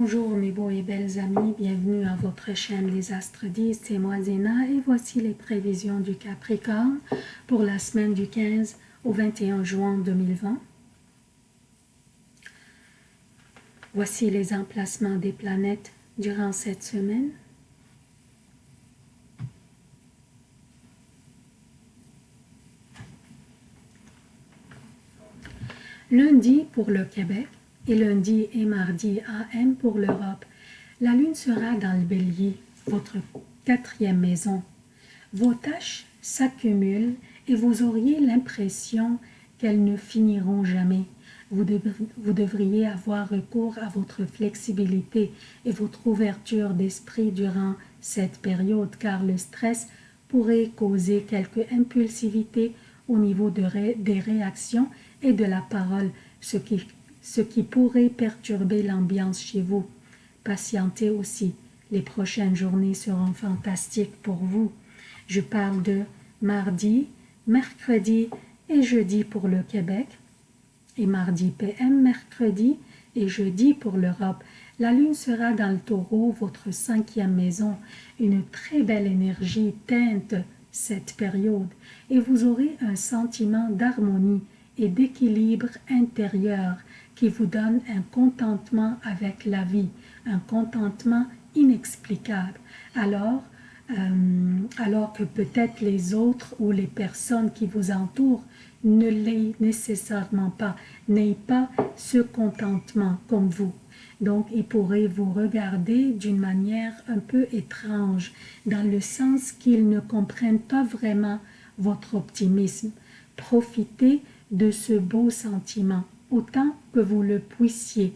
Bonjour mes beaux et belles amis, bienvenue à votre chaîne Les Astres 10, c'est moi Zéna et voici les prévisions du Capricorne pour la semaine du 15 au 21 juin 2020. Voici les emplacements des planètes durant cette semaine. Lundi pour le Québec, et lundi et mardi AM pour l'Europe. La lune sera dans le bélier, votre quatrième maison. Vos tâches s'accumulent et vous auriez l'impression qu'elles ne finiront jamais. Vous, devriez avoir recours à votre flexibilité et votre ouverture d'esprit durant cette période car le stress pourrait causer quelque impulsivité au niveau de des réactions et de la parole, ce qui ce qui pourrait perturber l'ambiance chez vous. Patientez aussi, les prochaines journées seront fantastiques pour vous. Je parle de mardi, mercredi et jeudi pour le Québec, et mardi PM, mercredi et jeudi pour l'Europe. La lune sera dans le taureau, votre cinquième maison. Une très belle énergie teinte cette période et vous aurez un sentiment d'harmonie et d'équilibre intérieur qui vous donne un contentement avec la vie, un contentement inexplicable. Alors, euh, alors que peut-être les autres ou les personnes qui vous entourent ne l'aient nécessairement pas, n'aient pas ce contentement comme vous. Donc, ils pourraient vous regarder d'une manière un peu étrange, dans le sens qu'ils ne comprennent pas vraiment votre optimisme. Profitez de ce beau sentiment autant que vous le puissiez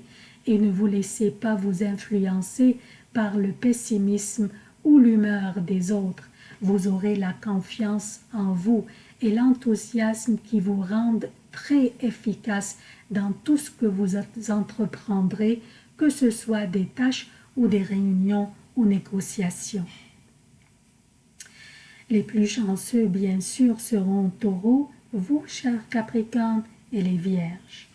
et ne vous laissez pas vous influencer par le pessimisme ou l'humeur des autres. Vous aurez la confiance en vous et l'enthousiasme qui vous rendent très efficace dans tout ce que vous entreprendrez, que ce soit des tâches ou des réunions ou négociations. Les plus chanceux, bien sûr, seront taureaux, vous, chers Capricorne, et les Vierges.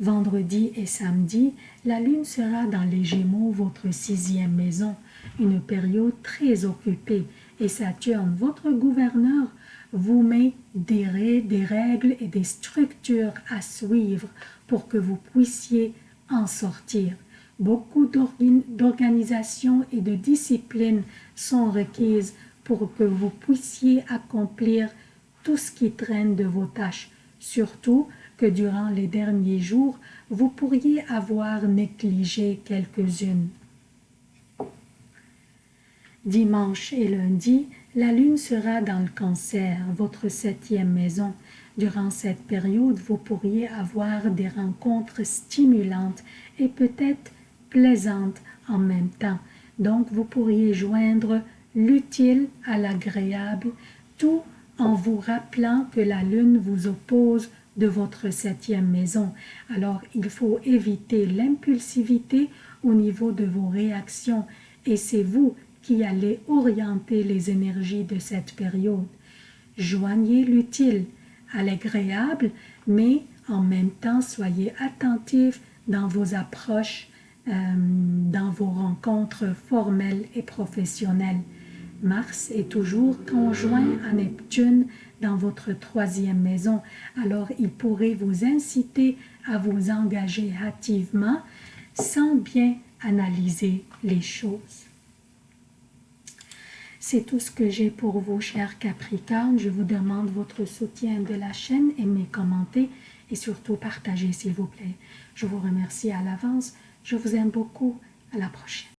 Vendredi et samedi, la lune sera dans les Gémeaux, votre sixième maison, une période très occupée, et Saturne, votre gouverneur, vous met des, règles et des structures à suivre pour que vous puissiez en sortir. Beaucoup d'organisations et de disciplines sont requises pour que vous puissiez accomplir tout ce qui traîne de vos tâches, surtout que durant les derniers jours, vous pourriez avoir négligé quelques-unes. Dimanche et lundi, la lune sera dans le cancer, votre septième maison. Durant cette période, vous pourriez avoir des rencontres stimulantes et peut-être plaisantes en même temps. Donc, vous pourriez joindre l'utile à l'agréable, tout en vous rappelant que la lune vous oppose de votre septième maison. Alors, il faut éviter l'impulsivité au niveau de vos réactions et c'est vous qui allez orienter les énergies de cette période. Joignez l'utile à l'agréable, mais en même temps, soyez attentif dans vos approches, euh, dans vos rencontres formelles et professionnelles. Mars est toujours conjoint à Neptune dans votre troisième maison, alors il pourrait vous inciter à vous engager hâtivement sans bien analyser les choses. C'est tout ce que j'ai pour vous, chers Capricornes. Je vous demande votre soutien de la chaîne, aimez, commentez et surtout partagez, s'il vous plaît. Je vous remercie à l'avance. Je vous aime beaucoup. À la prochaine.